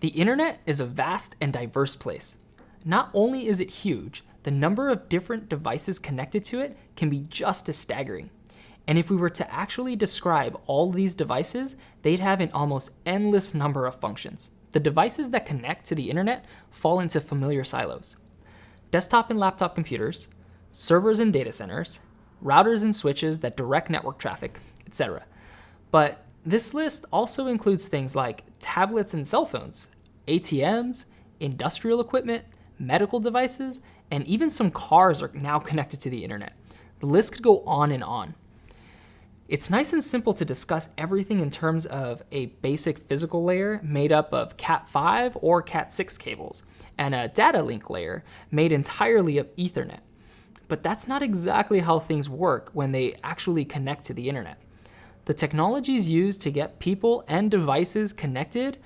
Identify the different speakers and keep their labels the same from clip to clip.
Speaker 1: The internet is a vast and diverse place. Not only is it huge, the number of different devices connected to it can be just as staggering. And if we were to actually describe all these devices, they'd have an almost endless number of functions. The devices that connect to the internet fall into familiar silos. Desktop and laptop computers, servers and data centers, routers and switches that direct network traffic, etc. But this list also includes things like tablets and cell phones, ATMs, industrial equipment, medical devices, and even some cars are now connected to the internet. The list could go on and on. It's nice and simple to discuss everything in terms of a basic physical layer made up of Cat5 or Cat6 cables, and a data link layer made entirely of Ethernet. But that's not exactly how things work when they actually connect to the internet. The technologies used to get people and devices connected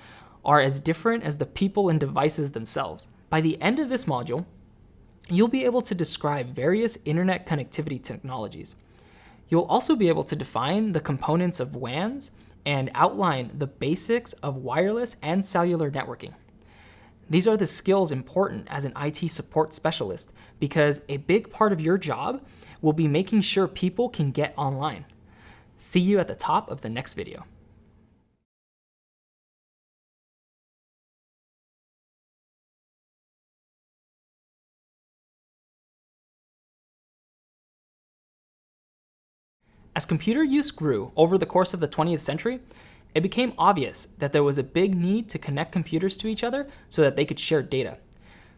Speaker 1: are as different as the people and devices themselves. By the end of this module, you'll be able to describe various internet connectivity technologies. You'll also be able to define the components of WANs and outline the basics of wireless and cellular networking. These are the skills important as an IT support specialist because a big part of your job will be making sure people can get online. See you at the top of the next video. As computer use grew over the course of the 20th century, it became obvious that there was a big need to connect computers to each other so that they could share data.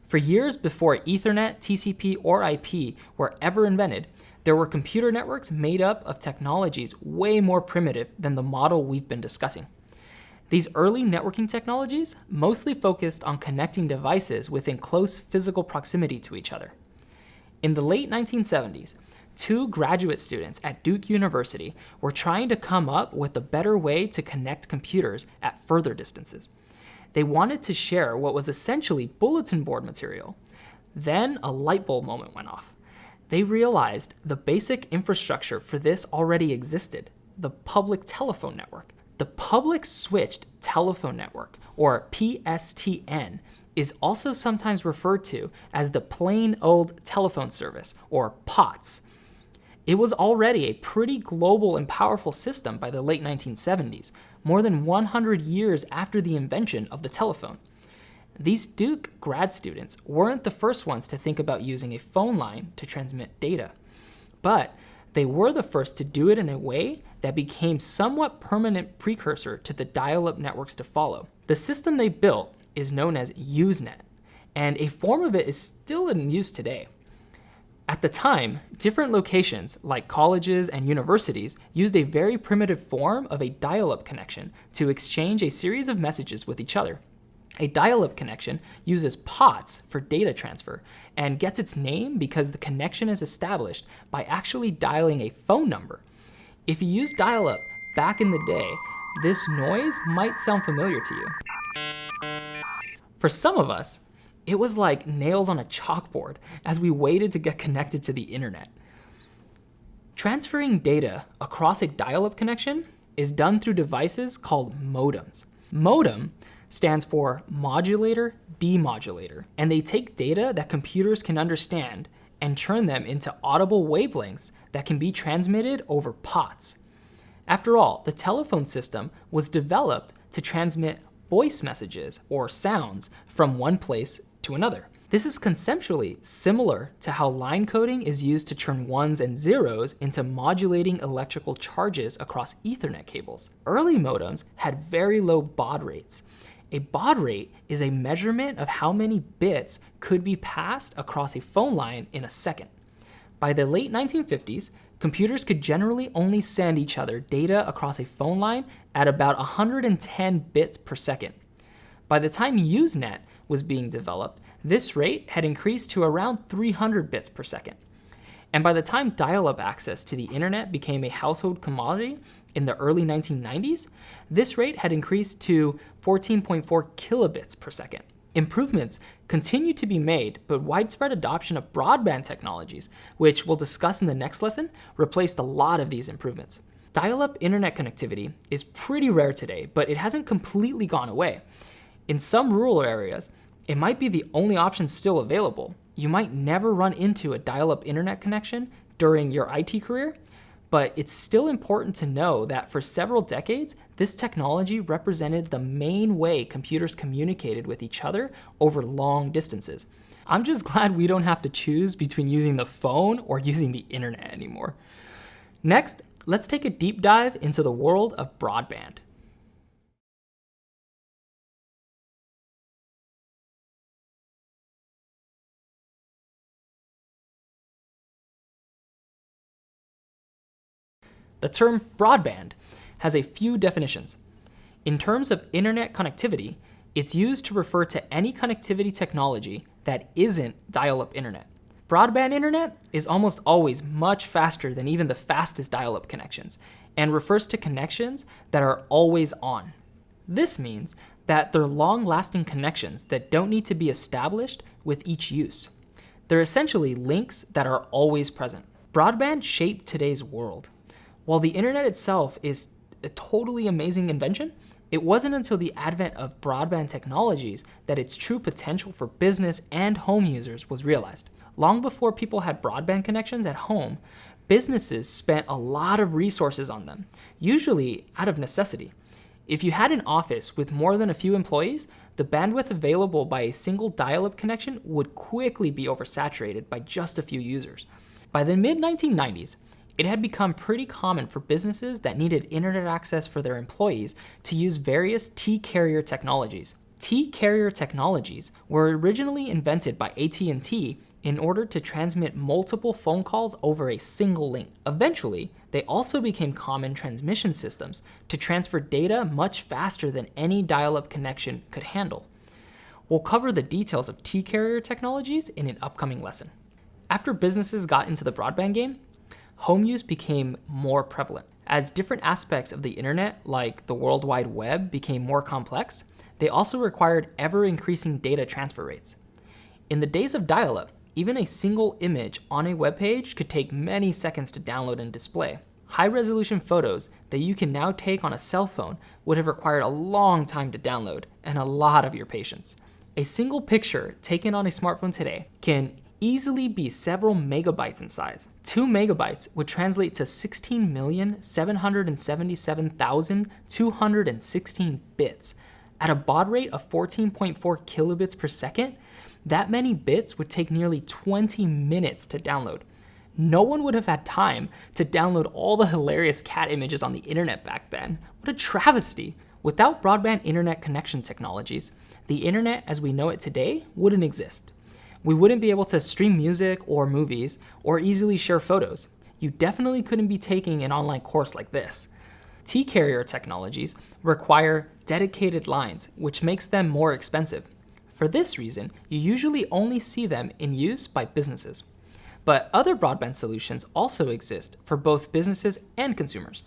Speaker 1: For years before Ethernet, TCP, or IP were ever invented, there were computer networks made up of technologies way more primitive than the model we've been discussing. These early networking technologies mostly focused on connecting devices within close physical proximity to each other. In the late 1970s, two graduate students at Duke University were trying to come up with a better way to connect computers at further distances. They wanted to share what was essentially bulletin board material. Then a light bulb moment went off. They realized the basic infrastructure for this already existed, the public telephone network. The public switched telephone network, or PSTN, is also sometimes referred to as the plain old telephone service, or POTS. It was already a pretty global and powerful system by the late 1970s, more than 100 years after the invention of the telephone. These Duke grad students weren't the first ones to think about using a phone line to transmit data, but they were the first to do it in a way that became somewhat permanent precursor to the dial-up networks to follow. The system they built is known as Usenet, and a form of it is still in use today. At the time, different locations, like colleges and universities, used a very primitive form of a dial-up connection to exchange a series of messages with each other. A dial-up connection uses POTS for data transfer and gets its name because the connection is established by actually dialing a phone number. If you use dial-up back in the day, this noise might sound familiar to you. For some of us, it was like nails on a chalkboard as we waited to get connected to the internet. Transferring data across a dial-up connection is done through devices called modems. Modem stands for modulator demodulator, and they take data that computers can understand and turn them into audible wavelengths that can be transmitted over POTS. After all, the telephone system was developed to transmit voice messages or sounds from one place to another. This is conceptually similar to how line coding is used to turn ones and zeros into modulating electrical charges across ethernet cables. Early modems had very low baud rates. A baud rate is a measurement of how many bits could be passed across a phone line in a second. By the late 1950s, computers could generally only send each other data across a phone line at about 110 bits per second. By the time Usenet was being developed, this rate had increased to around 300 bits per second. And by the time dial-up access to the internet became a household commodity in the early 1990s, this rate had increased to 14.4 kilobits per second. Improvements continue to be made, but widespread adoption of broadband technologies, which we'll discuss in the next lesson, replaced a lot of these improvements. Dial-up internet connectivity is pretty rare today, but it hasn't completely gone away. In some rural areas, it might be the only option still available. You might never run into a dial up internet connection during your IT career, but it's still important to know that for several decades, this technology represented the main way computers communicated with each other over long distances. I'm just glad we don't have to choose between using the phone or using the internet anymore. Next, let's take a deep dive into the world of broadband. The term broadband has a few definitions. In terms of internet connectivity, it's used to refer to any connectivity technology that isn't dial-up internet. Broadband internet is almost always much faster than even the fastest dial-up connections and refers to connections that are always on. This means that they're long-lasting connections that don't need to be established with each use. They're essentially links that are always present. Broadband shaped today's world. While the internet itself is a totally amazing invention, it wasn't until the advent of broadband technologies that its true potential for business and home users was realized. Long before people had broadband connections at home, businesses spent a lot of resources on them, usually out of necessity. If you had an office with more than a few employees, the bandwidth available by a single dial-up connection would quickly be oversaturated by just a few users. By the mid-1990s, it had become pretty common for businesses that needed internet access for their employees to use various T-carrier technologies. T-carrier technologies were originally invented by AT&T in order to transmit multiple phone calls over a single link. Eventually, they also became common transmission systems to transfer data much faster than any dial-up connection could handle. We'll cover the details of T-carrier technologies in an upcoming lesson. After businesses got into the broadband game, home use became more prevalent. As different aspects of the internet, like the World Wide Web, became more complex, they also required ever-increasing data transfer rates. In the days of dial-up, even a single image on a web page could take many seconds to download and display. High-resolution photos that you can now take on a cell phone would have required a long time to download and a lot of your patience. A single picture taken on a smartphone today can easily be several megabytes in size. Two megabytes would translate to 16,777,216 bits. At a baud rate of 14.4 kilobits per second, that many bits would take nearly 20 minutes to download. No one would have had time to download all the hilarious cat images on the internet back then. What a travesty. Without broadband internet connection technologies, the internet as we know it today wouldn't exist. We wouldn't be able to stream music or movies or easily share photos. You definitely couldn't be taking an online course like this. T-carrier technologies require dedicated lines, which makes them more expensive. For this reason, you usually only see them in use by businesses. But other broadband solutions also exist for both businesses and consumers.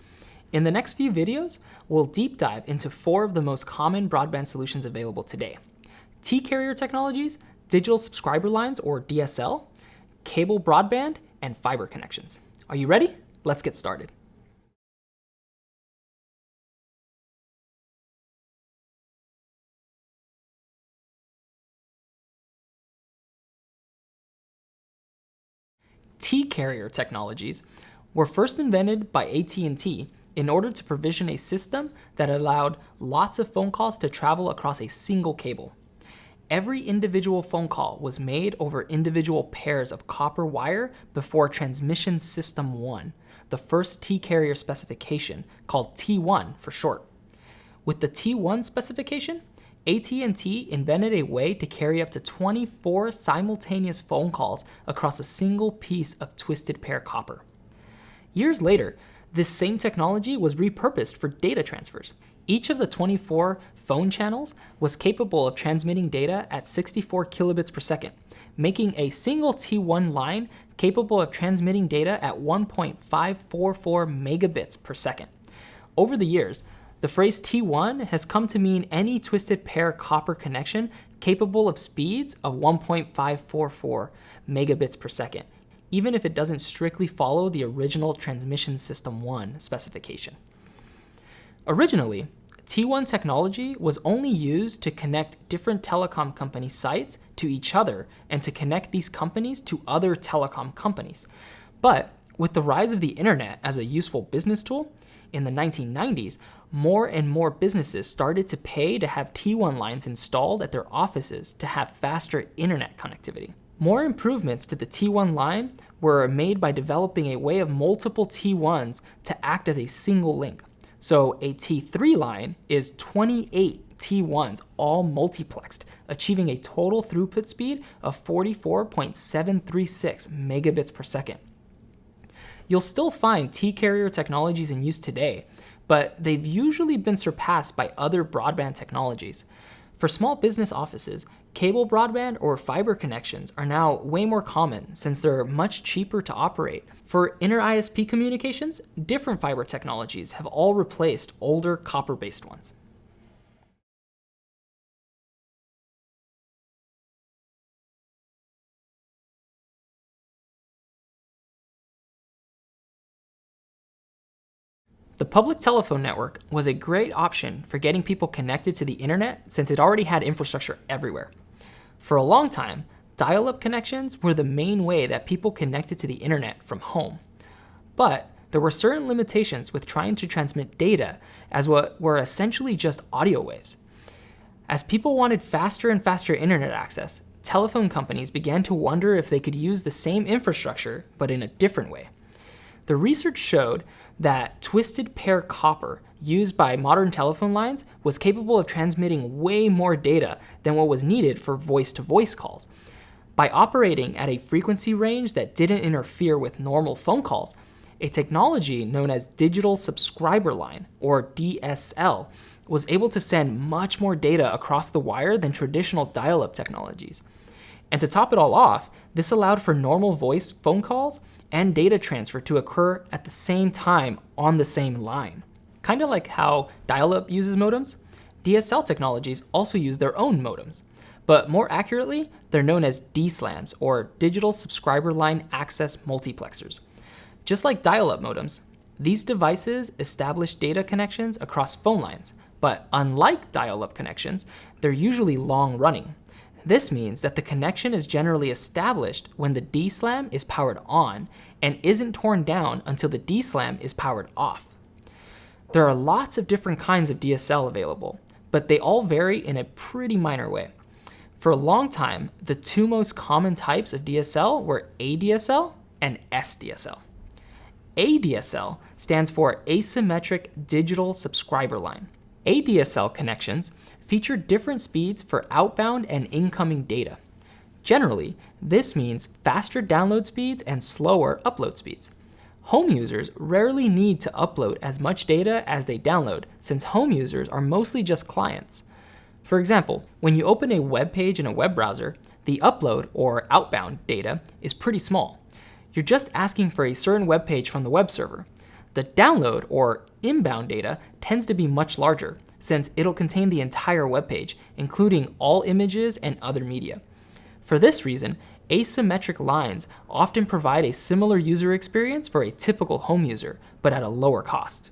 Speaker 1: In the next few videos, we'll deep dive into four of the most common broadband solutions available today. T-carrier technologies, digital subscriber lines or DSL, cable broadband, and fiber connections. Are you ready? Let's get started. T-carrier technologies were first invented by AT&T in order to provision a system that allowed lots of phone calls to travel across a single cable. Every individual phone call was made over individual pairs of copper wire before Transmission System 1, the first T-carrier specification, called T1 for short. With the T1 specification, AT&T invented a way to carry up to 24 simultaneous phone calls across a single piece of twisted pair copper. Years later, this same technology was repurposed for data transfers. Each of the 24 phone channels was capable of transmitting data at 64 kilobits per second, making a single T1 line capable of transmitting data at 1.544 megabits per second. Over the years, the phrase T1 has come to mean any twisted pair copper connection capable of speeds of 1.544 megabits per second, even if it doesn't strictly follow the original Transmission System 1 specification. Originally, T1 technology was only used to connect different telecom company sites to each other and to connect these companies to other telecom companies. But with the rise of the internet as a useful business tool, in the 1990s, more and more businesses started to pay to have T1 lines installed at their offices to have faster internet connectivity. More improvements to the T1 line were made by developing a way of multiple T1s to act as a single link. So a T3 line is 28 T1s all multiplexed, achieving a total throughput speed of 44.736 megabits per second. You'll still find T-carrier technologies in use today, but they've usually been surpassed by other broadband technologies. For small business offices, cable broadband or fiber connections are now way more common since they're much cheaper to operate. For inter-ISP communications, different fiber technologies have all replaced older copper-based ones. The public telephone network was a great option for getting people connected to the internet since it already had infrastructure everywhere. For a long time, dial-up connections were the main way that people connected to the internet from home. But there were certain limitations with trying to transmit data as what were essentially just audio waves. As people wanted faster and faster internet access, telephone companies began to wonder if they could use the same infrastructure, but in a different way. The research showed that twisted pair copper used by modern telephone lines was capable of transmitting way more data than what was needed for voice-to-voice -voice calls. By operating at a frequency range that didn't interfere with normal phone calls, a technology known as digital subscriber line, or DSL, was able to send much more data across the wire than traditional dial-up technologies. And to top it all off, this allowed for normal voice phone calls and data transfer to occur at the same time on the same line. Kind of like how dial-up uses modems, DSL technologies also use their own modems. But more accurately, they're known as DSLAMs, or Digital Subscriber Line Access Multiplexers. Just like dial-up modems, these devices establish data connections across phone lines, but unlike dial-up connections, they're usually long-running. This means that the connection is generally established when the DSLAM is powered on and isn't torn down until the DSLAM is powered off. There are lots of different kinds of DSL available, but they all vary in a pretty minor way. For a long time, the two most common types of DSL were ADSL and SDSL. ADSL stands for Asymmetric Digital Subscriber Line. ADSL connections feature different speeds for outbound and incoming data. Generally, this means faster download speeds and slower upload speeds. Home users rarely need to upload as much data as they download, since home users are mostly just clients. For example, when you open a web page in a web browser, the upload or outbound data is pretty small. You're just asking for a certain web page from the web server. The download or inbound data tends to be much larger, since it'll contain the entire web page, including all images and other media. For this reason, asymmetric lines often provide a similar user experience for a typical home user, but at a lower cost.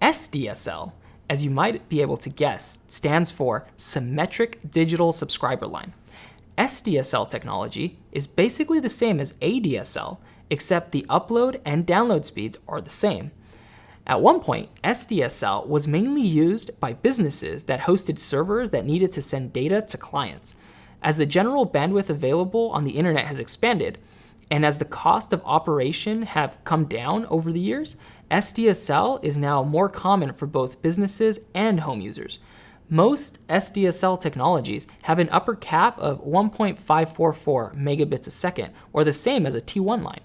Speaker 1: SDSL, as you might be able to guess, stands for Symmetric Digital Subscriber Line. SDSL technology is basically the same as ADSL, except the upload and download speeds are the same. At one point, SDSL was mainly used by businesses that hosted servers that needed to send data to clients. As the general bandwidth available on the internet has expanded, and as the cost of operation have come down over the years, SDSL is now more common for both businesses and home users. Most SDSL technologies have an upper cap of 1.544 megabits a second, or the same as a T1 line.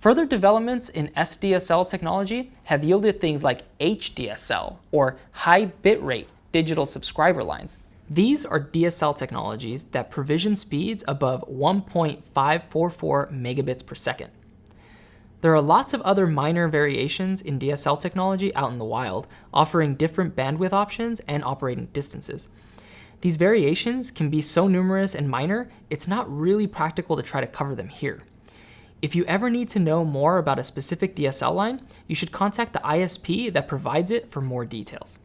Speaker 1: Further developments in SDSL technology have yielded things like HDSL, or high bitrate digital subscriber lines. These are DSL technologies that provision speeds above 1.544 megabits per second. There are lots of other minor variations in DSL technology out in the wild, offering different bandwidth options and operating distances. These variations can be so numerous and minor, it's not really practical to try to cover them here. If you ever need to know more about a specific DSL line, you should contact the ISP that provides it for more details.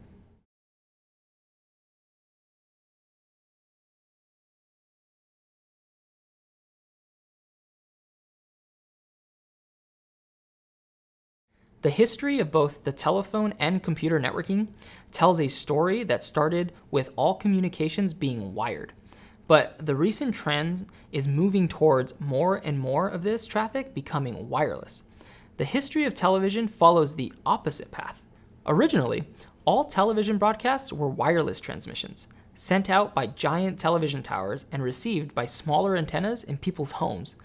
Speaker 1: The history of both the telephone and computer networking tells a story that started with all communications being wired. But the recent trend is moving towards more and more of this traffic becoming wireless. The history of television follows the opposite path. Originally, all television broadcasts were wireless transmissions, sent out by giant television towers and received by smaller antennas in people's homes.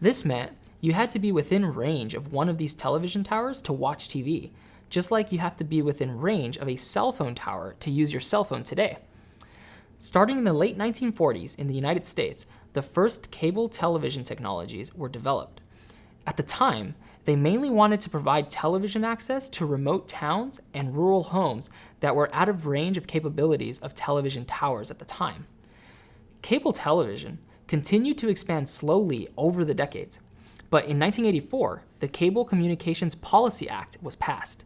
Speaker 1: This meant you had to be within range of one of these television towers to watch TV, just like you have to be within range of a cell phone tower to use your cell phone today. Starting in the late 1940s in the United States, the first cable television technologies were developed. At the time, they mainly wanted to provide television access to remote towns and rural homes that were out of range of capabilities of television towers at the time. Cable television continued to expand slowly over the decades, but in 1984, the Cable Communications Policy Act was passed.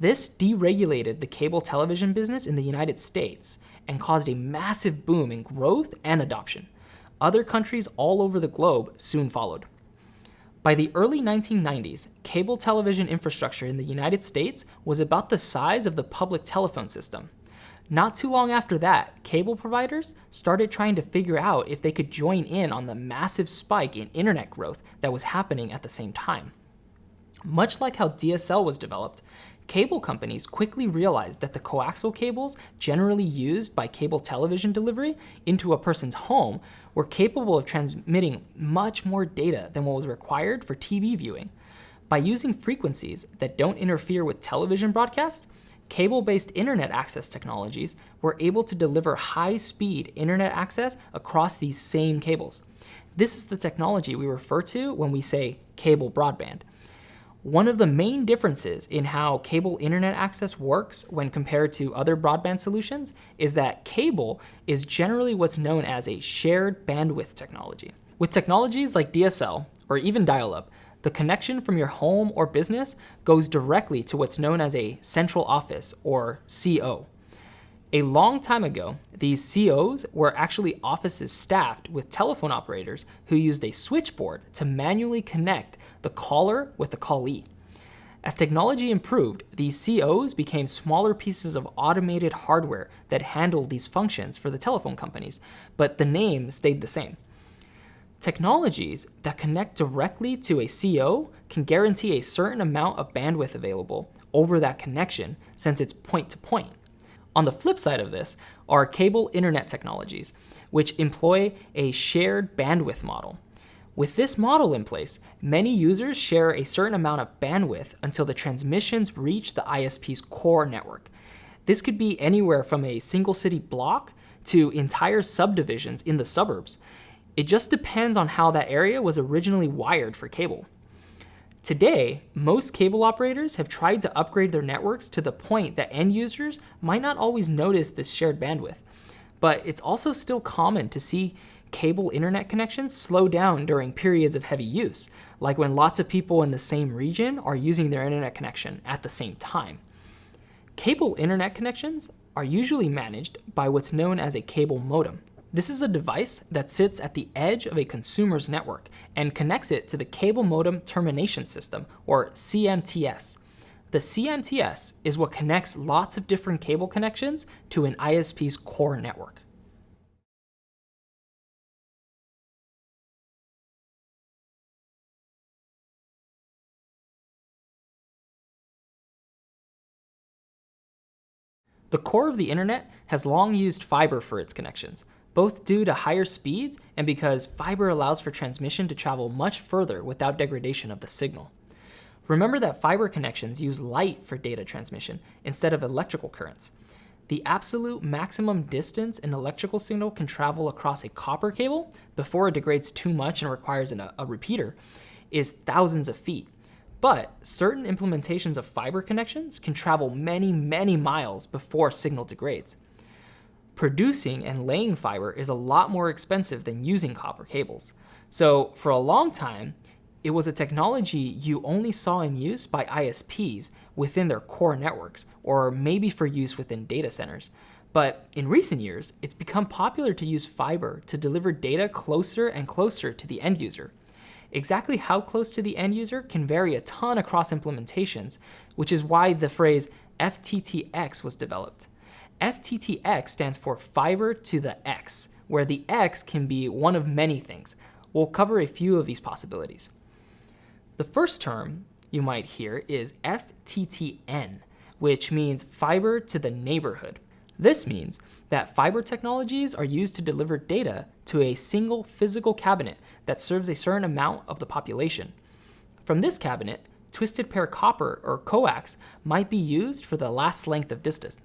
Speaker 1: This deregulated the cable television business in the United States and caused a massive boom in growth and adoption. Other countries all over the globe soon followed. By the early 1990s, cable television infrastructure in the United States was about the size of the public telephone system. Not too long after that, cable providers started trying to figure out if they could join in on the massive spike in internet growth that was happening at the same time. Much like how DSL was developed, cable companies quickly realized that the coaxial cables generally used by cable television delivery into a person's home were capable of transmitting much more data than what was required for TV viewing. By using frequencies that don't interfere with television broadcast, cable-based internet access technologies were able to deliver high-speed internet access across these same cables. This is the technology we refer to when we say cable broadband. One of the main differences in how cable internet access works when compared to other broadband solutions is that cable is generally what's known as a shared bandwidth technology. With technologies like DSL, or even dial-up, the connection from your home or business goes directly to what's known as a central office, or CO. A long time ago, these COs were actually offices staffed with telephone operators who used a switchboard to manually connect the caller with the callee. As technology improved, these COs became smaller pieces of automated hardware that handled these functions for the telephone companies, but the name stayed the same. Technologies that connect directly to a CO can guarantee a certain amount of bandwidth available over that connection since it's point to point. On the flip side of this are cable internet technologies, which employ a shared bandwidth model. With this model in place, many users share a certain amount of bandwidth until the transmissions reach the ISP's core network. This could be anywhere from a single city block to entire subdivisions in the suburbs. It just depends on how that area was originally wired for cable. Today, most cable operators have tried to upgrade their networks to the point that end users might not always notice this shared bandwidth. But it's also still common to see cable internet connections slow down during periods of heavy use, like when lots of people in the same region are using their internet connection at the same time. Cable internet connections are usually managed by what's known as a cable modem. This is a device that sits at the edge of a consumer's network and connects it to the Cable Modem Termination System, or CMTS. The CMTS is what connects lots of different cable connections to an ISP's core network. The core of the internet has long used fiber for its connections, both due to higher speeds and because fiber allows for transmission to travel much further without degradation of the signal. Remember that fiber connections use light for data transmission instead of electrical currents. The absolute maximum distance an electrical signal can travel across a copper cable before it degrades too much and requires an, a repeater is thousands of feet. But certain implementations of fiber connections can travel many, many miles before signal degrades. Producing and laying fiber is a lot more expensive than using copper cables. So for a long time, it was a technology you only saw in use by ISPs within their core networks, or maybe for use within data centers. But in recent years, it's become popular to use fiber to deliver data closer and closer to the end user. Exactly how close to the end user can vary a ton across implementations, which is why the phrase FTTX was developed. FTTX stands for fiber to the X, where the X can be one of many things. We'll cover a few of these possibilities. The first term you might hear is FTTN, which means fiber to the neighborhood. This means that fiber technologies are used to deliver data to a single physical cabinet that serves a certain amount of the population. From this cabinet, twisted pair copper or coax might be used for the last length of distance.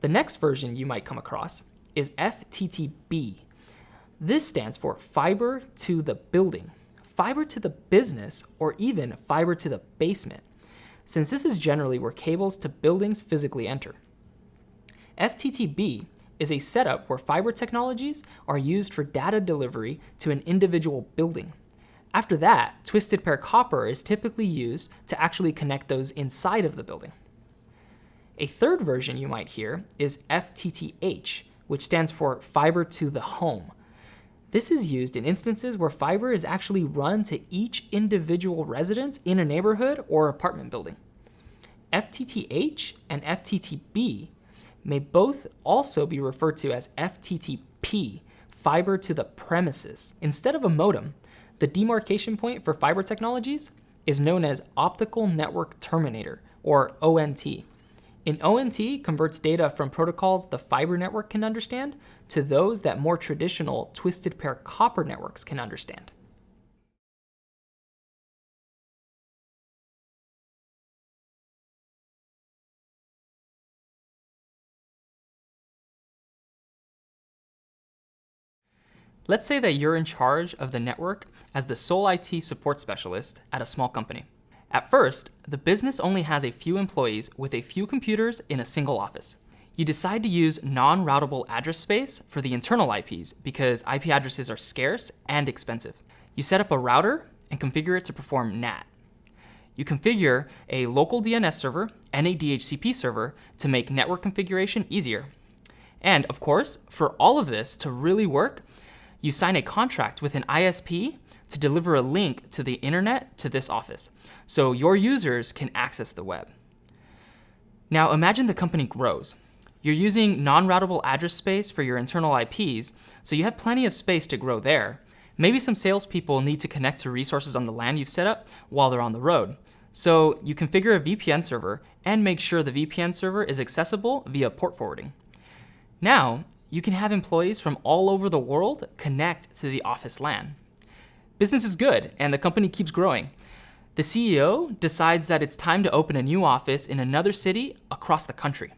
Speaker 1: The next version you might come across is FTTB. This stands for fiber to the building, fiber to the business, or even fiber to the basement, since this is generally where cables to buildings physically enter. FTTB is a setup where fiber technologies are used for data delivery to an individual building. After that, twisted pair copper is typically used to actually connect those inside of the building. A third version you might hear is FTTH, which stands for fiber to the home. This is used in instances where fiber is actually run to each individual residence in a neighborhood or apartment building. FTTH and FTTB may both also be referred to as FTTP, fiber to the premises. Instead of a modem, the demarcation point for fiber technologies is known as optical network terminator, or ONT. An ONT converts data from protocols the fiber network can understand to those that more traditional twisted pair copper networks can understand. Let's say that you're in charge of the network as the sole IT support specialist at a small company. At first, the business only has a few employees with a few computers in a single office. You decide to use non-routable address space for the internal IPs because IP addresses are scarce and expensive. You set up a router and configure it to perform NAT. You configure a local DNS server and a DHCP server to make network configuration easier. And of course, for all of this to really work, you sign a contract with an ISP to deliver a link to the internet to this office, so your users can access the web. Now imagine the company grows. You're using non-routable address space for your internal IPs, so you have plenty of space to grow there. Maybe some salespeople need to connect to resources on the LAN you've set up while they're on the road. So you configure a VPN server and make sure the VPN server is accessible via port forwarding. Now, you can have employees from all over the world connect to the office LAN. Business is good and the company keeps growing. The CEO decides that it's time to open a new office in another city across the country.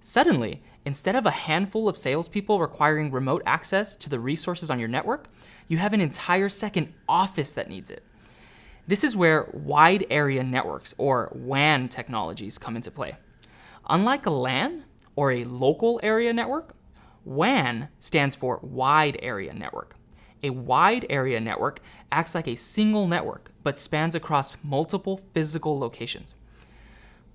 Speaker 1: Suddenly, instead of a handful of salespeople requiring remote access to the resources on your network, you have an entire second office that needs it. This is where wide area networks, or WAN technologies, come into play. Unlike a LAN, or a local area network, WAN stands for wide area network. A wide area network acts like a single network, but spans across multiple physical locations.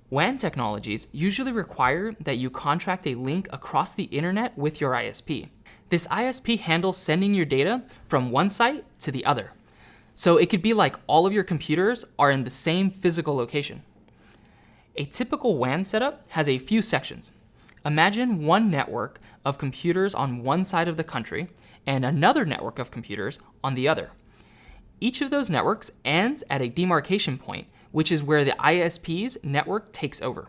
Speaker 1: WAN technologies usually require that you contract a link across the internet with your ISP. This ISP handles sending your data from one site to the other. So it could be like all of your computers are in the same physical location. A typical WAN setup has a few sections. Imagine one network of computers on one side of the country and another network of computers on the other. Each of those networks ends at a demarcation point, which is where the ISP's network takes over.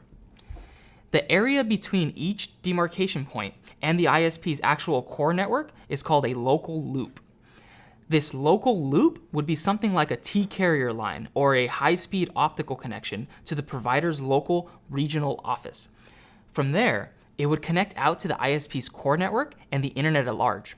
Speaker 1: The area between each demarcation point and the ISP's actual core network is called a local loop. This local loop would be something like a T-carrier line or a high-speed optical connection to the provider's local regional office. From there, it would connect out to the ISP's core network and the internet at large.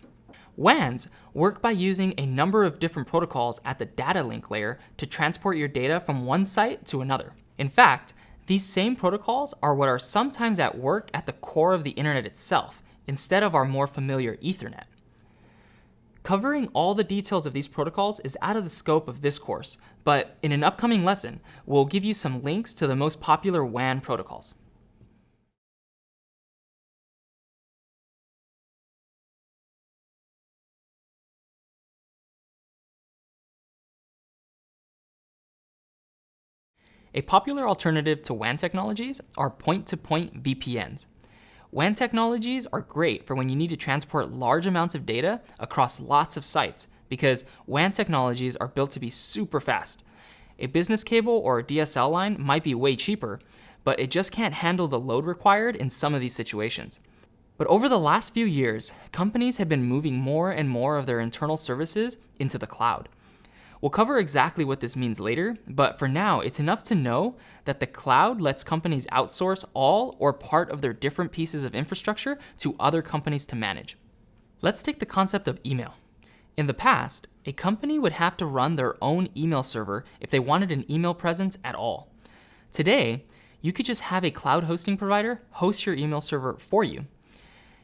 Speaker 1: WANs work by using a number of different protocols at the data link layer to transport your data from one site to another. In fact, these same protocols are what are sometimes at work at the core of the internet itself, instead of our more familiar Ethernet. Covering all the details of these protocols is out of the scope of this course, but in an upcoming lesson, we'll give you some links to the most popular WAN protocols. A popular alternative to WAN technologies are point-to-point -point VPNs. WAN technologies are great for when you need to transport large amounts of data across lots of sites because WAN technologies are built to be super fast. A business cable or a DSL line might be way cheaper, but it just can't handle the load required in some of these situations. But over the last few years, companies have been moving more and more of their internal services into the cloud. We'll cover exactly what this means later, but for now, it's enough to know that the cloud lets companies outsource all or part of their different pieces of infrastructure to other companies to manage. Let's take the concept of email. In the past, a company would have to run their own email server if they wanted an email presence at all. Today, you could just have a cloud hosting provider host your email server for you.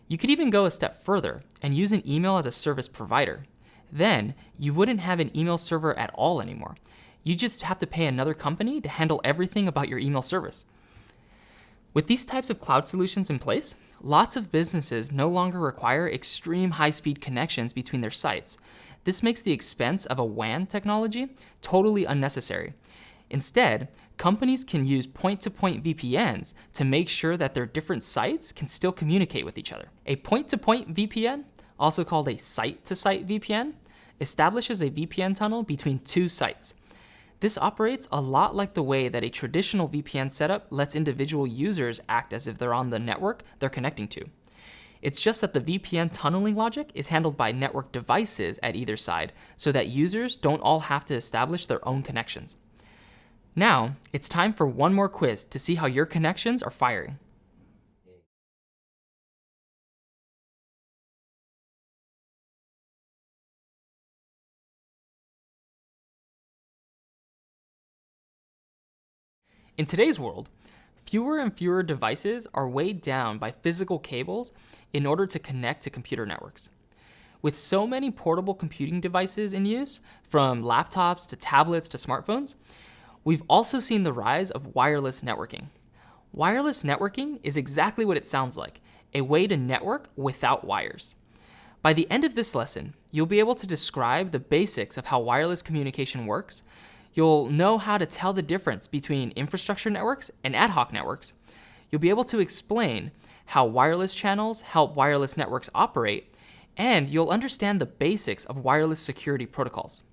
Speaker 1: You could even go a step further and use an email as a service provider. Then you wouldn't have an email server at all anymore. You just have to pay another company to handle everything about your email service. With these types of cloud solutions in place, lots of businesses no longer require extreme high-speed connections between their sites. This makes the expense of a WAN technology totally unnecessary. Instead, companies can use point-to-point -point VPNs to make sure that their different sites can still communicate with each other. A point-to-point -point VPN, also called a site-to-site -site VPN, establishes a VPN tunnel between two sites. This operates a lot like the way that a traditional VPN setup lets individual users act as if they're on the network they're connecting to. It's just that the VPN tunneling logic is handled by network devices at either side so that users don't all have to establish their own connections. Now, it's time for one more quiz to see how your connections are firing. In today's world, fewer and fewer devices are weighed down by physical cables in order to connect to computer networks. With so many portable computing devices in use, from laptops to tablets to smartphones, we've also seen the rise of wireless networking. Wireless networking is exactly what it sounds like, a way to network without wires. By the end of this lesson, you'll be able to describe the basics of how wireless communication works, You'll know how to tell the difference between infrastructure networks and ad hoc networks. You'll be able to explain how wireless channels help wireless networks operate, and you'll understand the basics of wireless security protocols.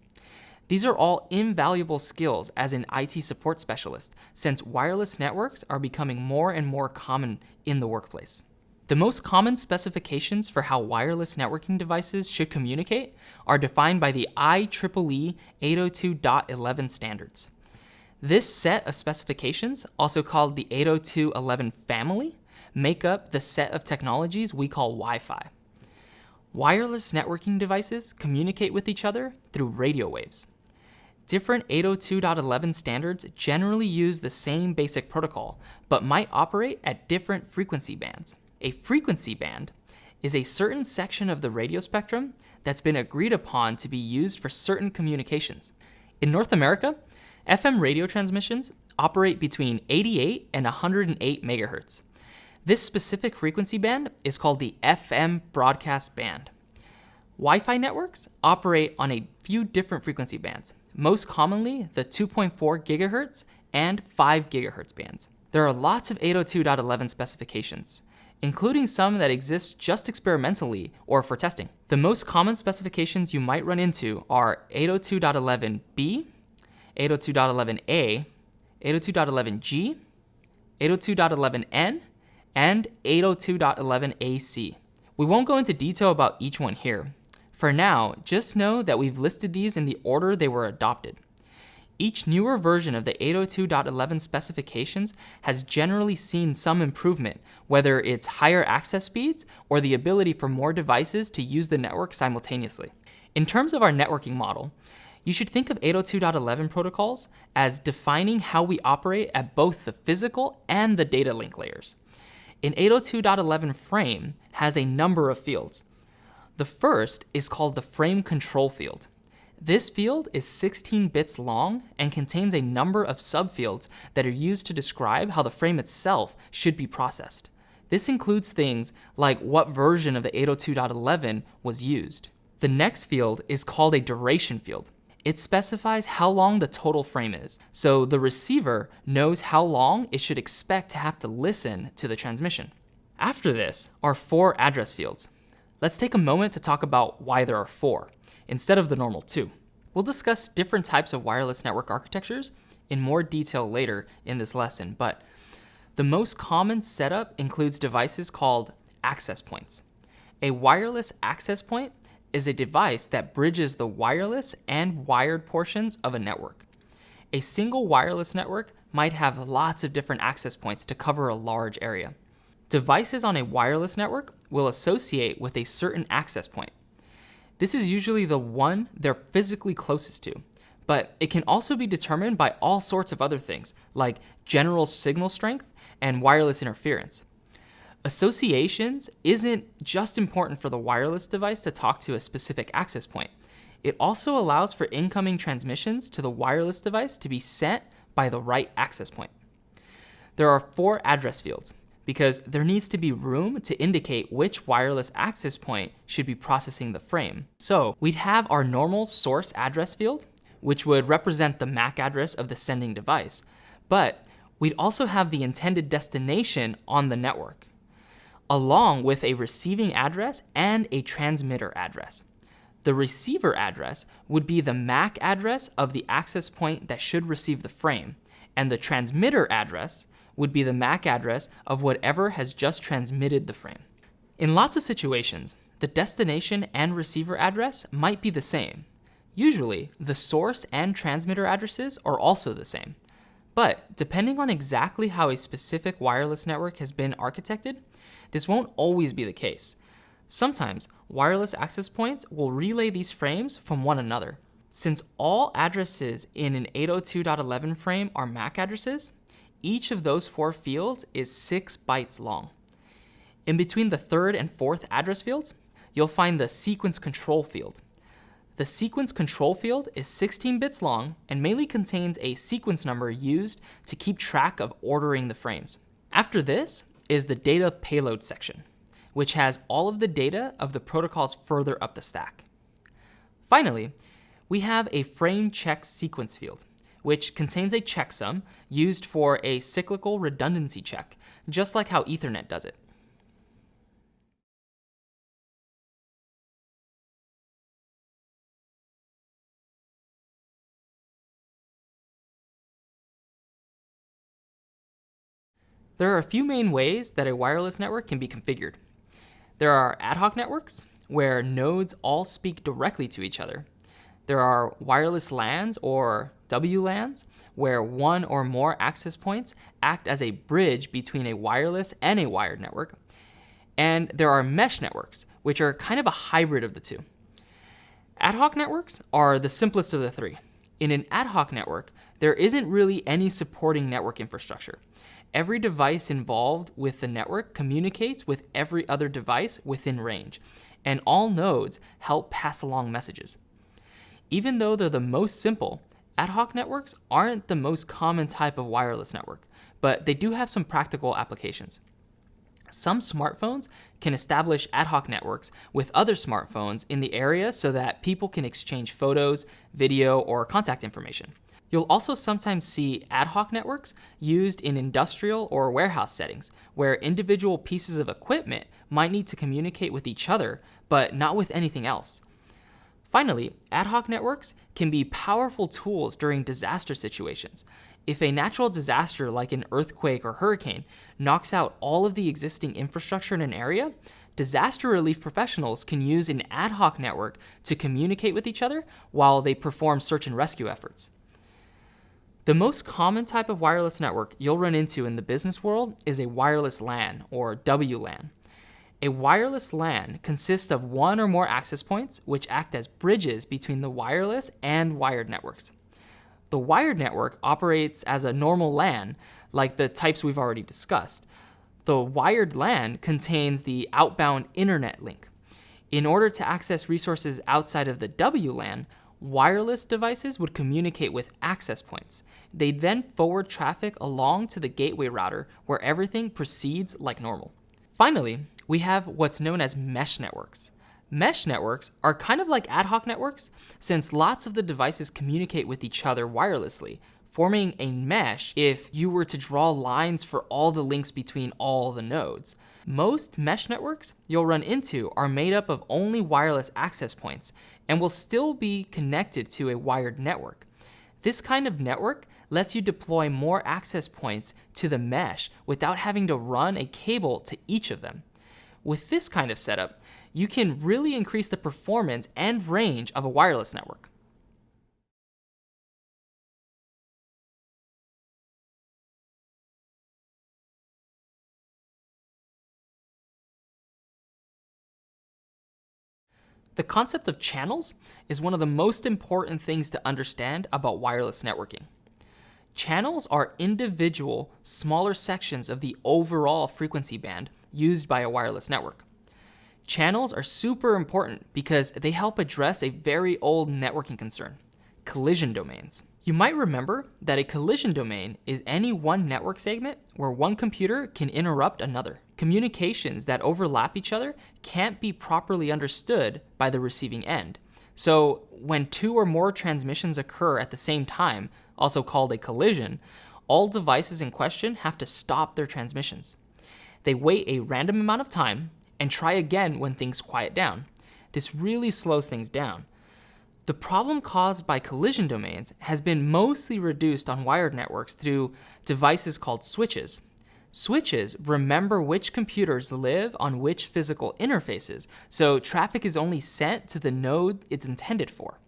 Speaker 1: These are all invaluable skills as an IT support specialist, since wireless networks are becoming more and more common in the workplace. The most common specifications for how wireless networking devices should communicate are defined by the IEEE 802.11 standards. This set of specifications, also called the 802.11 family, make up the set of technologies we call Wi-Fi. Wireless networking devices communicate with each other through radio waves. Different 802.11 standards generally use the same basic protocol, but might operate at different frequency bands. A frequency band is a certain section of the radio spectrum that's been agreed upon to be used for certain communications. In North America, FM radio transmissions operate between 88 and 108 megahertz. This specific frequency band is called the FM broadcast band. Wi-Fi networks operate on a few different frequency bands, most commonly the 2.4 gigahertz and 5 gigahertz bands. There are lots of 802.11 specifications, including some that exist just experimentally or for testing. The most common specifications you might run into are 802.11b, 802.11a, 802.11g, 802.11n, and 802.11ac. We won't go into detail about each one here. For now, just know that we've listed these in the order they were adopted. Each newer version of the 802.11 specifications has generally seen some improvement, whether it's higher access speeds or the ability for more devices to use the network simultaneously. In terms of our networking model, you should think of 802.11 protocols as defining how we operate at both the physical and the data link layers. An 802.11 frame has a number of fields. The first is called the frame control field. This field is 16 bits long and contains a number of subfields that are used to describe how the frame itself should be processed. This includes things like what version of the 802.11 was used. The next field is called a duration field. It specifies how long the total frame is, so the receiver knows how long it should expect to have to listen to the transmission. After this are four address fields. Let's take a moment to talk about why there are four, instead of the normal two. We'll discuss different types of wireless network architectures in more detail later in this lesson, but the most common setup includes devices called access points. A wireless access point is a device that bridges the wireless and wired portions of a network. A single wireless network might have lots of different access points to cover a large area. Devices on a wireless network will associate with a certain access point. This is usually the one they're physically closest to, but it can also be determined by all sorts of other things, like general signal strength and wireless interference. Associations isn't just important for the wireless device to talk to a specific access point. It also allows for incoming transmissions to the wireless device to be sent by the right access point. There are four address fields, because there needs to be room to indicate which wireless access point should be processing the frame. So we'd have our normal source address field, which would represent the MAC address of the sending device, but we'd also have the intended destination on the network, along with a receiving address and a transmitter address. The receiver address would be the MAC address of the access point that should receive the frame, and the transmitter address would be the MAC address of whatever has just transmitted the frame. In lots of situations, the destination and receiver address might be the same. Usually, the source and transmitter addresses are also the same. But depending on exactly how a specific wireless network has been architected, this won't always be the case. Sometimes, wireless access points will relay these frames from one another. Since all addresses in an 802.11 frame are MAC addresses, each of those four fields is six bytes long. In between the third and fourth address fields, you'll find the sequence control field. The sequence control field is 16 bits long and mainly contains a sequence number used to keep track of ordering the frames. After this is the data payload section, which has all of the data of the protocols further up the stack. Finally, we have a frame check sequence field, which contains a checksum used for a cyclical redundancy check, just like how Ethernet does it. There are a few main ways that a wireless network can be configured. There are ad hoc networks, where nodes all speak directly to each other. There are wireless LANs or WLANs, where one or more access points act as a bridge between a wireless and a wired network. And there are mesh networks, which are kind of a hybrid of the two. Ad hoc networks are the simplest of the three. In an ad hoc network, there isn't really any supporting network infrastructure. Every device involved with the network communicates with every other device within range, and all nodes help pass along messages. Even though they're the most simple, Ad hoc networks aren't the most common type of wireless network, but they do have some practical applications. Some smartphones can establish ad hoc networks with other smartphones in the area so that people can exchange photos, video, or contact information. You'll also sometimes see ad hoc networks used in industrial or warehouse settings, where individual pieces of equipment might need to communicate with each other, but not with anything else. Finally, ad hoc networks can be powerful tools during disaster situations. If a natural disaster like an earthquake or hurricane knocks out all of the existing infrastructure in an area, disaster relief professionals can use an ad hoc network to communicate with each other while they perform search and rescue efforts. The most common type of wireless network you'll run into in the business world is a wireless LAN or WLAN. A wireless LAN consists of one or more access points which act as bridges between the wireless and wired networks. The wired network operates as a normal LAN, like the types we've already discussed. The wired LAN contains the outbound internet link. In order to access resources outside of the WLAN, wireless devices would communicate with access points. They then forward traffic along to the gateway router where everything proceeds like normal. Finally, we have what's known as mesh networks. Mesh networks are kind of like ad hoc networks since lots of the devices communicate with each other wirelessly, forming a mesh if you were to draw lines for all the links between all the nodes. Most mesh networks you'll run into are made up of only wireless access points and will still be connected to a wired network. This kind of network lets you deploy more access points to the mesh without having to run a cable to each of them. With this kind of setup, you can really increase the performance and range of a wireless network. The concept of channels is one of the most important things to understand about wireless networking. Channels are individual, smaller sections of the overall frequency band used by a wireless network. Channels are super important because they help address a very old networking concern, collision domains. You might remember that a collision domain is any one network segment where one computer can interrupt another. Communications that overlap each other can't be properly understood by the receiving end. So when two or more transmissions occur at the same time, also called a collision, all devices in question have to stop their transmissions. They wait a random amount of time and try again when things quiet down. This really slows things down. The problem caused by collision domains has been mostly reduced on wired networks through devices called switches. Switches remember which computers live on which physical interfaces, so traffic is only sent to the node it's intended for.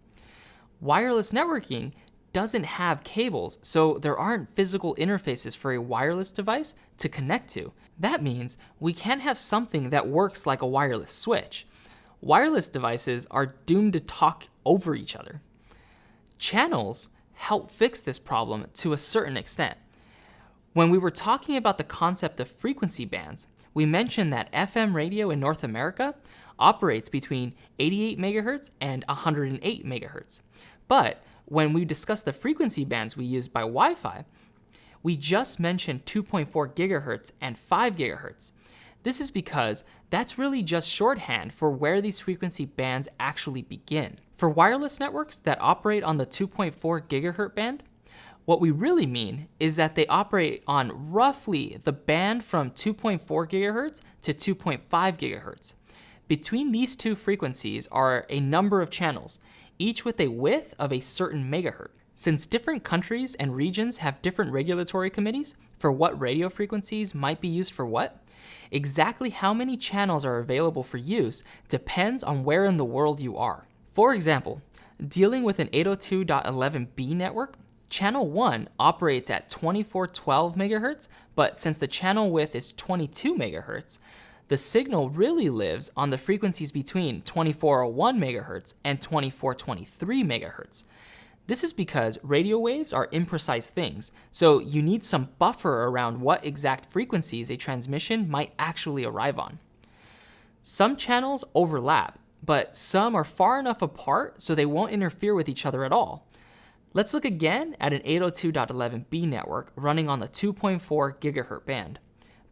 Speaker 1: Wireless networking doesn't have cables, so there aren't physical interfaces for a wireless device to connect to. That means we can't have something that works like a wireless switch wireless devices are doomed to talk over each other. Channels help fix this problem to a certain extent. When we were talking about the concept of frequency bands, we mentioned that FM radio in North America operates between 88 MHz and 108 MHz. But when we discussed the frequency bands we use by Wi-Fi, we just mentioned 2.4 GHz and 5 GHz. This is because that's really just shorthand for where these frequency bands actually begin. For wireless networks that operate on the 2.4 gigahertz band, what we really mean is that they operate on roughly the band from 2.4 gigahertz to 2.5 gigahertz. Between these two frequencies are a number of channels, each with a width of a certain megahertz. Since different countries and regions have different regulatory committees for what radio frequencies might be used for what, Exactly how many channels are available for use depends on where in the world you are. For example, dealing with an 802.11b network, channel 1 operates at 2412 MHz, but since the channel width is 22 MHz, the signal really lives on the frequencies between 2401 MHz and 2423 MHz. This is because radio waves are imprecise things, so you need some buffer around what exact frequencies a transmission might actually arrive on. Some channels overlap, but some are far enough apart so they won't interfere with each other at all. Let's look again at an 802.11b network running on the 2.4 GHz band,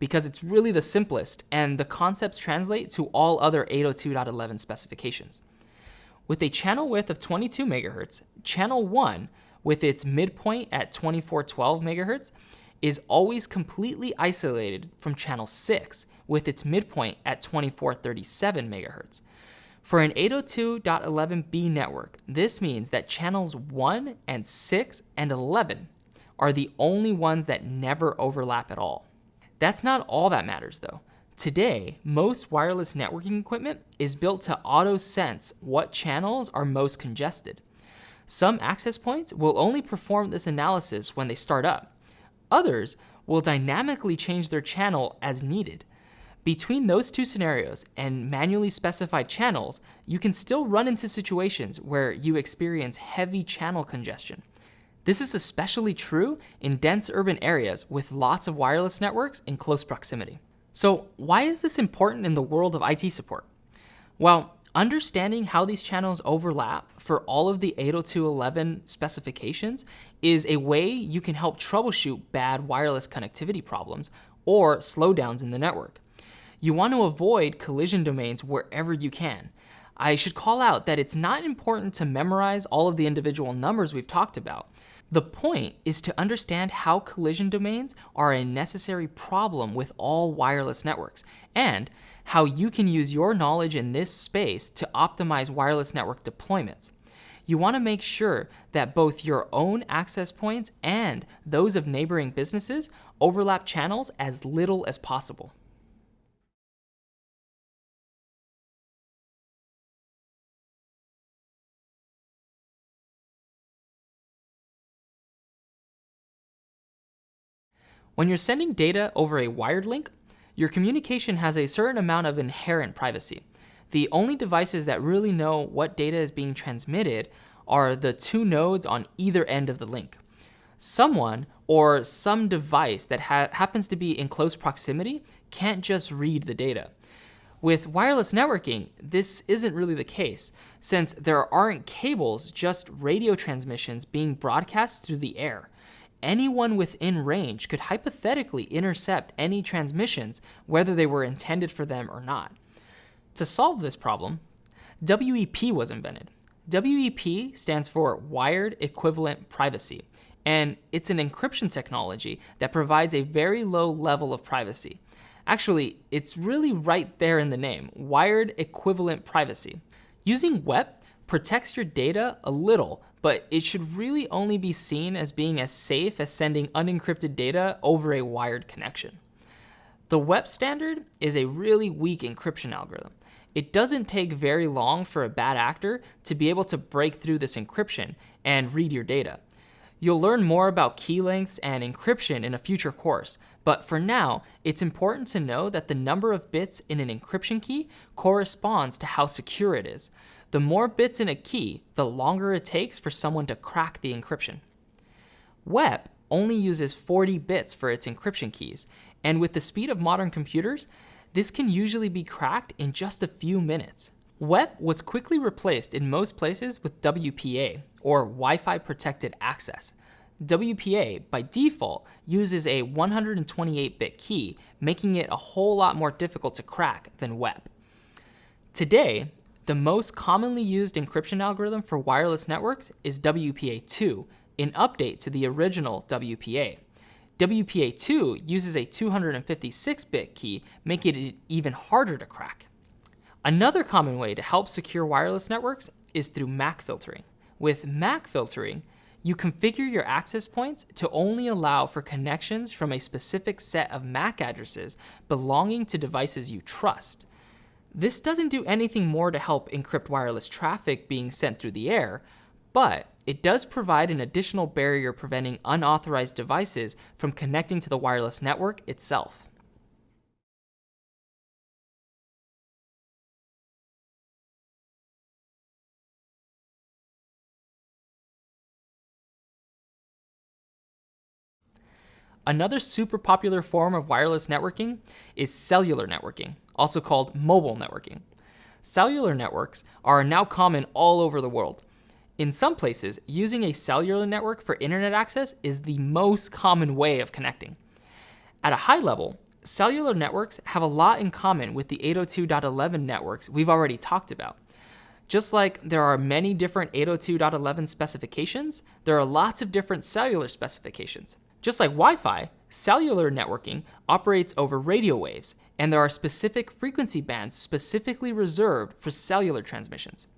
Speaker 1: because it's really the simplest and the concepts translate to all other 802.11 specifications. With a channel width of 22 MHz, channel 1, with its midpoint at 2412 MHz, is always completely isolated from channel 6, with its midpoint at 2437 MHz. For an 802.11b network, this means that channels 1 and 6 and 11 are the only ones that never overlap at all. That's not all that matters though. Today, most wireless networking equipment is built to auto-sense what channels are most congested. Some access points will only perform this analysis when they start up. Others will dynamically change their channel as needed. Between those two scenarios and manually specified channels, you can still run into situations where you experience heavy channel congestion. This is especially true in dense urban areas with lots of wireless networks in close proximity. So why is this important in the world of IT support? Well, Understanding how these channels overlap for all of the 802.11 specifications is a way you can help troubleshoot bad wireless connectivity problems or slowdowns in the network. You want to avoid collision domains wherever you can. I should call out that it's not important to memorize all of the individual numbers we've talked about. The point is to understand how collision domains are a necessary problem with all wireless networks and how you can use your knowledge in this space to optimize wireless network deployments. You want to make sure that both your own access points and those of neighboring businesses overlap channels as little as possible. When you're sending data over a wired link, your communication has a certain amount of inherent privacy. The only devices that really know what data is being transmitted are the two nodes on either end of the link. Someone or some device that ha happens to be in close proximity can't just read the data. With wireless networking, this isn't really the case, since there aren't cables, just radio transmissions being broadcast through the air anyone within range could hypothetically intercept any transmissions, whether they were intended for them or not. To solve this problem, WEP was invented. WEP stands for Wired Equivalent Privacy, and it's an encryption technology that provides a very low level of privacy. Actually, it's really right there in the name, Wired Equivalent Privacy. Using WEP protects your data a little but it should really only be seen as being as safe as sending unencrypted data over a wired connection. The WEP standard is a really weak encryption algorithm. It doesn't take very long for a bad actor to be able to break through this encryption and read your data. You'll learn more about key lengths and encryption in a future course, but for now, it's important to know that the number of bits in an encryption key corresponds to how secure it is. The more bits in a key, the longer it takes for someone to crack the encryption. WEP only uses 40 bits for its encryption keys, and with the speed of modern computers, this can usually be cracked in just a few minutes. WEP was quickly replaced in most places with WPA, or Wi-Fi Protected Access. WPA, by default, uses a 128-bit key, making it a whole lot more difficult to crack than WEP. Today, the most commonly used encryption algorithm for wireless networks is WPA2, an update to the original WPA. WPA2 uses a 256-bit key, making it even harder to crack. Another common way to help secure wireless networks is through MAC filtering. With MAC filtering, you configure your access points to only allow for connections from a specific set of MAC addresses belonging to devices you trust. This doesn't do anything more to help encrypt wireless traffic being sent through the air, but it does provide an additional barrier preventing unauthorized devices from connecting to the wireless network itself. Another super popular form of wireless networking is cellular networking, also called mobile networking. Cellular networks are now common all over the world. In some places, using a cellular network for internet access is the most common way of connecting. At a high level, cellular networks have a lot in common with the 802.11 networks we've already talked about. Just like there are many different 802.11 specifications, there are lots of different cellular specifications. Just like Wi-Fi, cellular networking operates over radio waves, and there are specific frequency bands specifically reserved for cellular transmissions.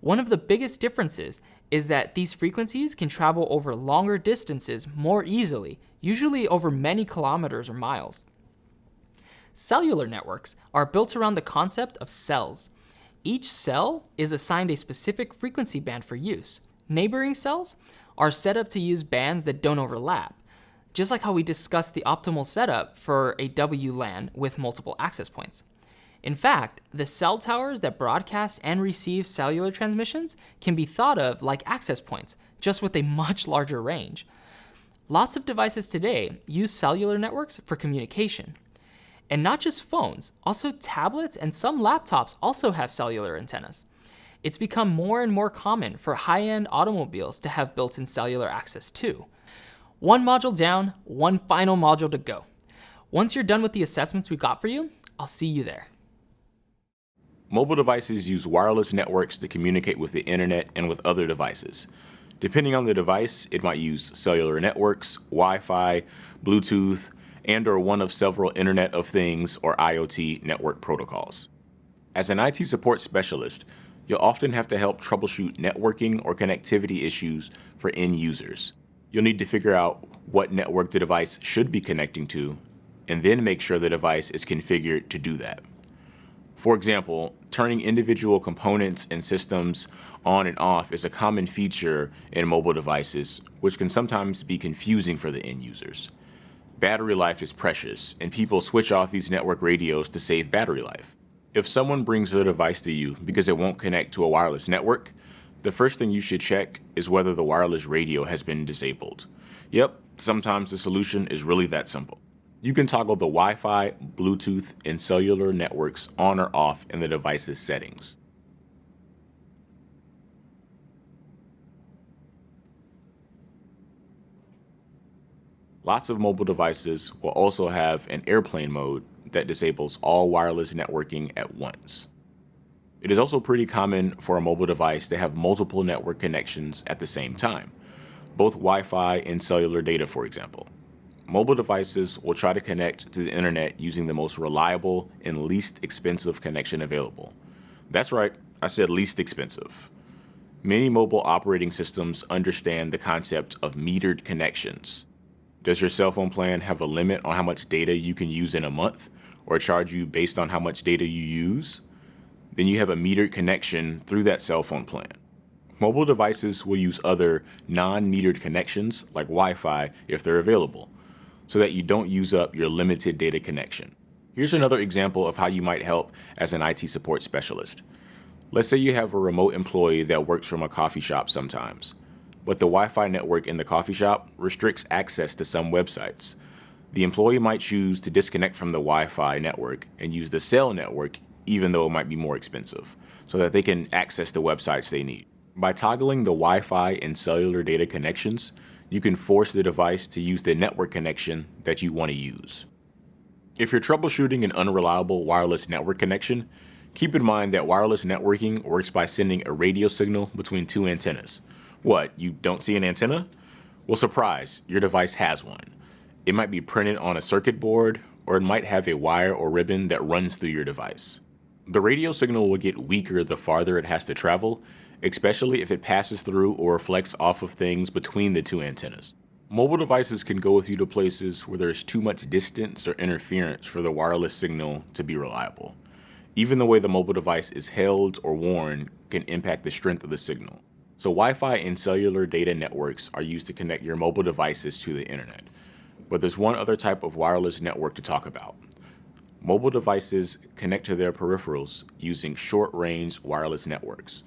Speaker 1: One of the biggest differences is that these frequencies can travel over longer distances more easily, usually over many kilometers or miles. Cellular networks are built around the concept of cells. Each cell is assigned a specific frequency band for use. Neighboring cells are set up to use bands that don't overlap, just like how we discussed the optimal setup for a WLAN with multiple access points. In fact, the cell towers that broadcast and receive cellular transmissions can be thought of like access points, just with a much larger range. Lots of devices today use cellular networks for communication. And not just phones, also tablets and some laptops also have cellular antennas. It's become more and more common for high-end automobiles to have built-in cellular access too. One module down, one final module to go. Once you're done with the assessments we've got for you, I'll see you there.
Speaker 2: Mobile devices use wireless networks to communicate with the internet and with other devices. Depending on the device, it might use cellular networks, Wi-Fi, Bluetooth, and or one of several Internet of Things or IoT network protocols. As an IT support specialist, you'll often have to help troubleshoot networking or connectivity issues for end users. You'll need to figure out what network the device should be connecting to, and then make sure the device is configured to do that. For example, turning individual components and systems on and off is a common feature in mobile devices, which can sometimes be confusing for the end users. Battery life is precious, and people switch off these network radios to save battery life. If someone brings their device to you because it won't connect to a wireless network, the first thing you should check is whether the wireless radio has been disabled. Yep, sometimes the solution is really that simple. You can toggle the Wi-Fi, Bluetooth, and cellular networks on or off in the device's settings. Lots of mobile devices will also have an airplane mode that disables all wireless networking at once. It is also pretty common for a mobile device to have multiple network connections at the same time, both Wi-Fi and cellular data, for example. Mobile devices will try to connect to the internet using the most reliable and least expensive connection available. That's right, I said least expensive. Many mobile operating systems understand the concept of metered connections. Does your cell phone plan have a limit on how much data you can use in a month or charge you based on how much data you use? Then you have a metered connection through that cell phone plan. Mobile devices will use other non-metered connections like Wi-Fi if they're available, so that you don't use up your limited data connection. Here's another example of how you might help as an IT support specialist. Let's say you have a remote employee that works from a coffee shop sometimes, but the Wi-Fi network in the coffee shop restricts access to some websites. The employee might choose to disconnect from the Wi-Fi network and use the cell network even though it might be more expensive, so that they can access the websites they need. By toggling the Wi-Fi and cellular data connections, you can force the device to use the network connection that you want to use. If you're troubleshooting an unreliable wireless network connection, keep in mind that wireless networking works by sending a radio signal between two antennas. What, you don't see an antenna? Well, surprise, your device has one. It might be printed on a circuit board, or it might have a wire or ribbon that runs through your device. The radio signal will get weaker the farther it has to travel, especially if it passes through or reflects off of things between the two antennas. Mobile devices can go with you to places where there's too much distance or interference for the wireless signal to be reliable. Even the way the mobile device is held or worn can impact the strength of the signal. So Wi-Fi and cellular data networks are used to connect your mobile devices to the internet. But there's one other type of wireless network to talk about, Mobile devices connect to their peripherals using short-range wireless networks.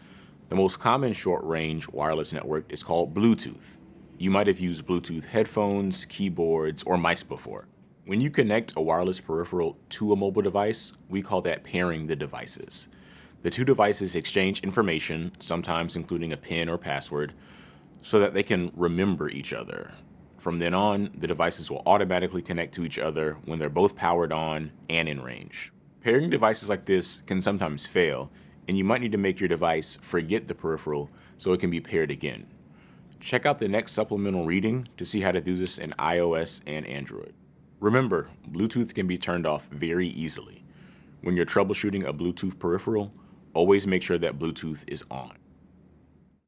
Speaker 2: The most common short-range wireless network is called Bluetooth. You might have used Bluetooth headphones, keyboards, or mice before. When you connect a wireless peripheral to a mobile device, we call that pairing the devices. The two devices exchange information, sometimes including a PIN or password, so that they can remember each other. From then on, the devices will automatically connect to each other when they're both powered on and in range. Pairing devices like this can sometimes fail, and you might need to make your device forget the peripheral so it can be paired again. Check out the next supplemental reading to see how to do this in iOS and Android. Remember, Bluetooth can be turned off very easily. When you're troubleshooting a Bluetooth peripheral, always make sure that Bluetooth is on.